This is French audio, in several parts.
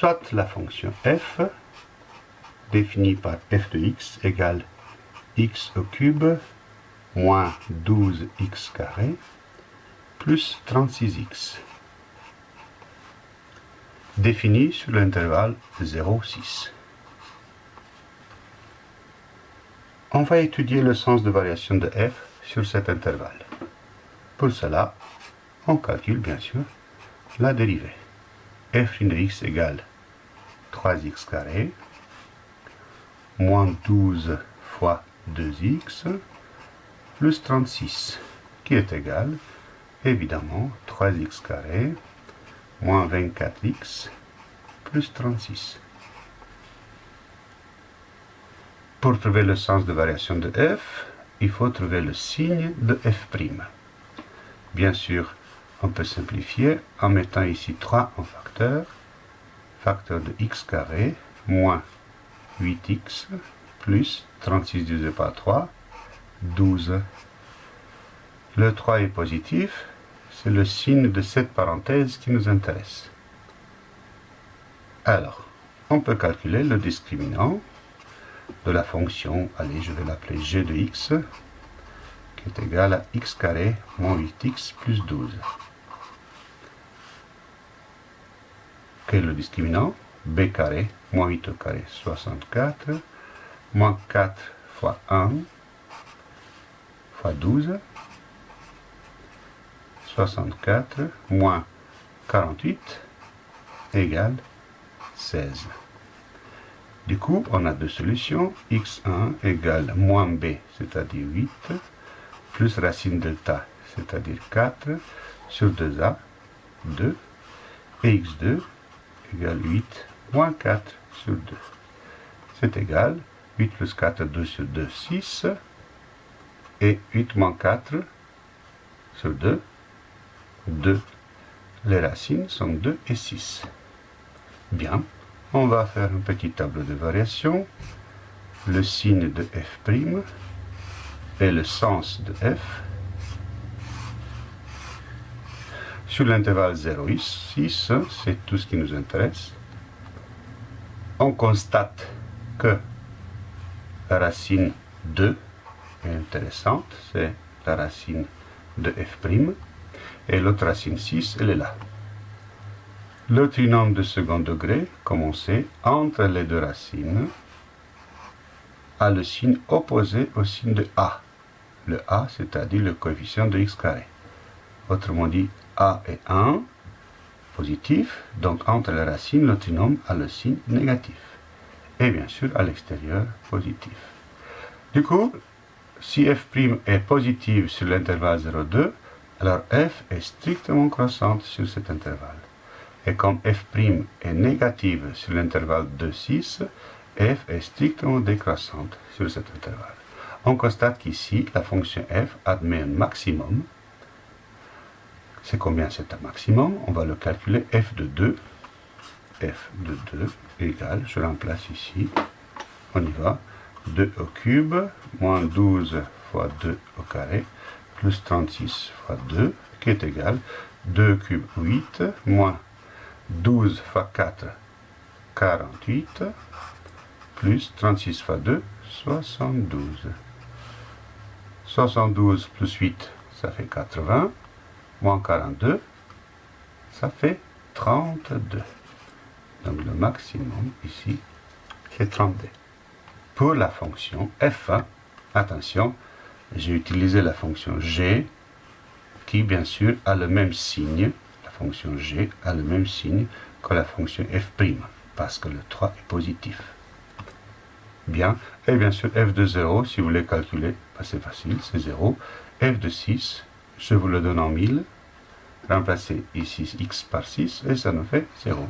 soit la fonction f, définie par f de x égale x au cube moins 12x carré plus 36x, définie sur l'intervalle 0,6. On va étudier le sens de variation de f sur cet intervalle. Pour cela, on calcule bien sûr la dérivée. f de x égale 3x carré moins 12 fois 2x plus 36 qui est égal évidemment 3x carré moins 24x plus 36. Pour trouver le sens de variation de f, il faut trouver le signe de f'. Bien sûr, on peut simplifier en mettant ici 3 en facteur. Facteur de x carré moins 8x plus 36 divisé par 3, 12. Le 3 est positif, c'est le signe de cette parenthèse qui nous intéresse. Alors, on peut calculer le discriminant de la fonction, allez, je vais l'appeler g de x, qui est égal à x carré moins 8x plus 12. Quel est le discriminant b carré moins 8 au carré, 64, moins 4 fois 1 fois 12, 64 moins 48 égale 16. Du coup, on a deux solutions. x1 égale moins b, c'est-à-dire 8, plus racine delta, c'est-à-dire 4, sur 2a, 2, et x2 égale 8 moins 4 sur 2. C'est égal, 8 plus 4, 2 sur 2, 6, et 8 moins 4 sur 2, 2. Les racines sont 2 et 6. Bien, on va faire un petit tableau de variation. Le signe de f' et le sens de f. Sur l'intervalle 0,6, c'est tout ce qui nous intéresse. On constate que la racine 2 est intéressante, c'est la racine de f'. Et l'autre racine 6, elle est là. Le trinôme de second degré, comme on sait, entre les deux racines, a le signe opposé au signe de A. Le A, c'est-à-dire le coefficient de x carré. Autrement dit, A est 1, positif, donc entre les racines, le trinôme a le signe négatif. Et bien sûr, à l'extérieur, positif. Du coup, si f' est positive sur l'intervalle 0,2, alors f est strictement croissante sur cet intervalle. Et comme f' est négative sur l'intervalle 2,6, f est strictement décroissante sur cet intervalle. On constate qu'ici, la fonction f admet un maximum. C'est combien c'est un maximum? On va le calculer f de 2. f de 2 égale, je remplace ici, on y va, 2 au cube, moins 12 fois 2 au carré, plus 36 fois 2, qui est égal 2 cube 8, moins 12 fois 4, 48, plus 36 fois 2, 72. 72 plus 8, ça fait 80, moins 42, ça fait 32. Donc le maximum ici, c'est 32. Pour la fonction f1, attention, j'ai utilisé la fonction g, qui bien sûr a le même signe, la fonction g a le même signe que la fonction f', parce que le 3 est positif. Bien, et bien sûr f de 0, si vous voulez calculer, ben, c'est facile, c'est 0. f de 6, je vous le donne en 1000, remplacez ici x par 6, et ça nous fait 0.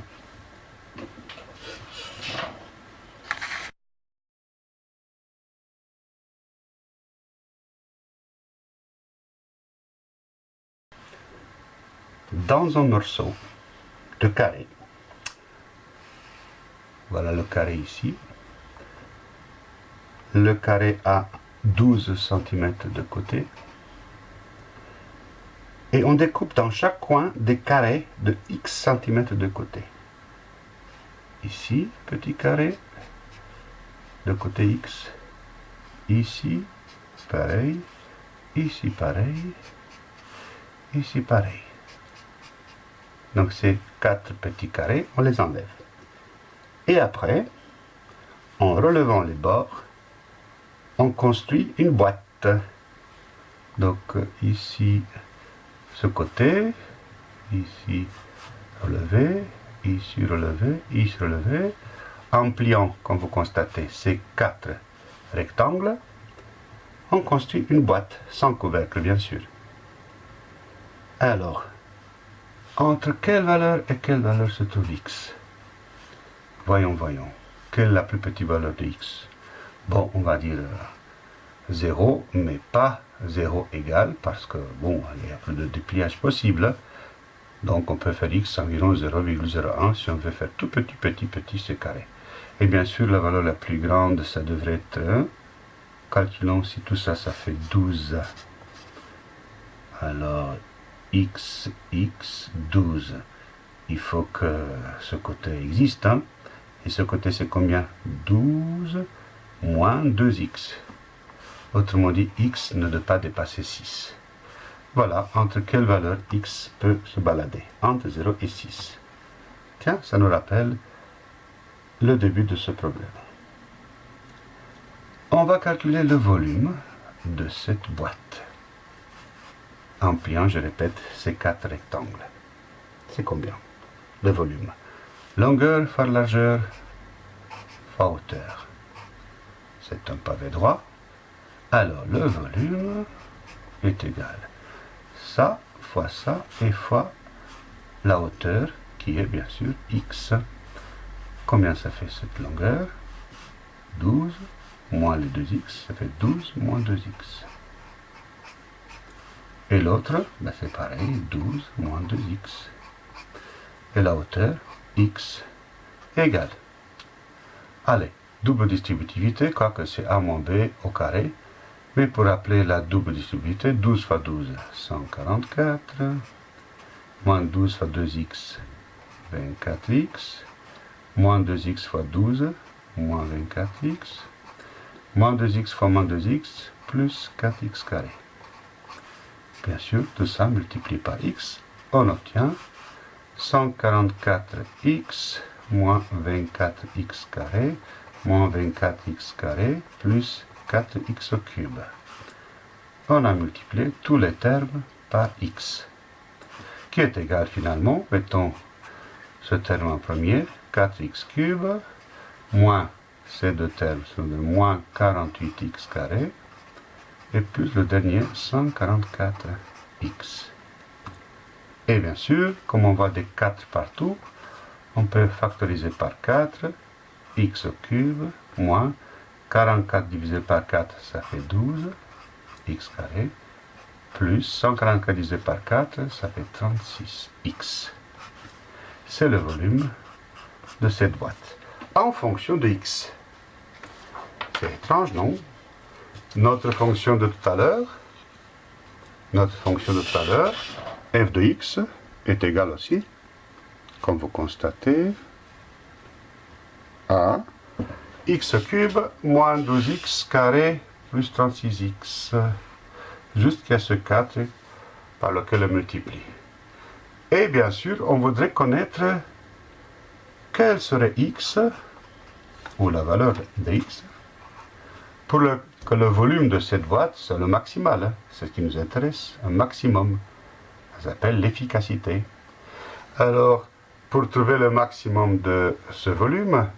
dans un morceau de carré. Voilà le carré ici. Le carré a 12 cm de côté. Et on découpe dans chaque coin des carrés de x cm de côté. ici, petit carré, de côté x, ici, pareil, ici pareil, ici pareil. Donc ces quatre petits carrés, on les enlève. Et après, en relevant les bords, on construit une boîte. Donc ici, ce côté, ici relevé, ici relevé, ici relevé, en pliant, comme vous constatez, ces quatre rectangles, on construit une boîte, sans couvercle bien sûr. Alors, entre quelle valeur et quelle valeur se trouve x? Voyons, voyons. Quelle est la plus petite valeur de x? Bon, on va dire 0, mais pas 0 égal, parce que, bon, il y a plus de dépliage possible. Donc, on peut faire x environ 0,01 si on veut faire tout petit, petit, petit, c'est carré. Et bien sûr, la valeur la plus grande, ça devrait être... Calculons si tout ça, ça fait 12. Alors, x, x, 12. Il faut que ce côté existe. Hein. Et ce côté, c'est combien? 12 moins 2x. Autrement dit, x ne doit pas dépasser 6. Voilà, entre quelle valeur x peut se balader Entre 0 et 6. Tiens, ça nous rappelle le début de ce problème. On va calculer le volume de cette boîte. En pliant, je répète, ces quatre rectangles. C'est combien Le volume? Longueur fois largeur fois hauteur. C'est un pavé droit. Alors, le volume est égal. Ça fois ça et fois la hauteur qui est bien sûr x. Combien ça fait cette longueur? 12 moins les 2x, ça fait 12 moins 2x. Et l'autre, ben c'est pareil, 12 moins 2x. Et la hauteur, x égale. Allez, double distributivité, quoique c'est a moins b au carré. Mais pour appeler la double distributivité, 12 fois 12, 144, moins 12 fois 2x, 24x, moins 2x fois 12, moins 24x, moins 2x fois moins 2x, plus 4x carré. Bien sûr, tout ça multiplié par x, on obtient 144x moins 24x carré, moins 24x carré, plus 4x au cube. On a multiplié tous les termes par x, qui est égal finalement, mettons ce terme en premier, 4x cube, moins ces deux termes sont de moins 48x carré, et plus le dernier 144x. Et bien sûr, comme on voit des 4 partout, on peut factoriser par 4, x au cube, moins 44 divisé par 4, ça fait 12, x carré, plus 144 divisé par 4, ça fait 36x. C'est le volume de cette boîte, en fonction de x. C'est étrange, non? Notre fonction de tout à l'heure, notre fonction de tout à l'heure, f de x, est égale aussi, comme vous constatez, à x cube moins 12x carré plus 36x, jusqu'à ce 4 par lequel on multiplie. Et bien sûr, on voudrait connaître quel serait x, ou la valeur de x, pour que le volume de cette boîte soit le maximal. C'est ce qui nous intéresse, un maximum. Ça s'appelle l'efficacité. Alors, pour trouver le maximum de ce volume,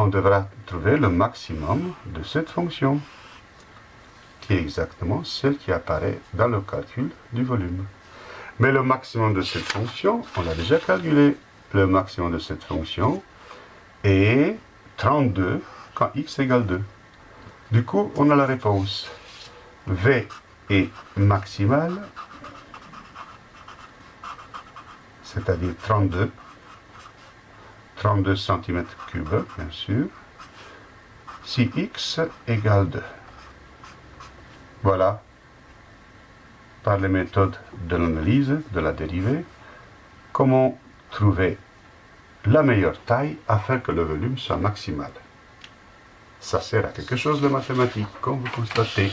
on devra trouver le maximum de cette fonction, qui est exactement celle qui apparaît dans le calcul du volume. Mais le maximum de cette fonction, on l'a déjà calculé. Le maximum de cette fonction est 32 quand x égale 2. Du coup, on a la réponse. V est maximal, c'est-à-dire 32, 32 cm3, bien sûr, si x égale 2. Voilà, par les méthodes de l'analyse de la dérivée, comment trouver la meilleure taille afin que le volume soit maximal. Ça sert à quelque chose de mathématique, comme vous constatez.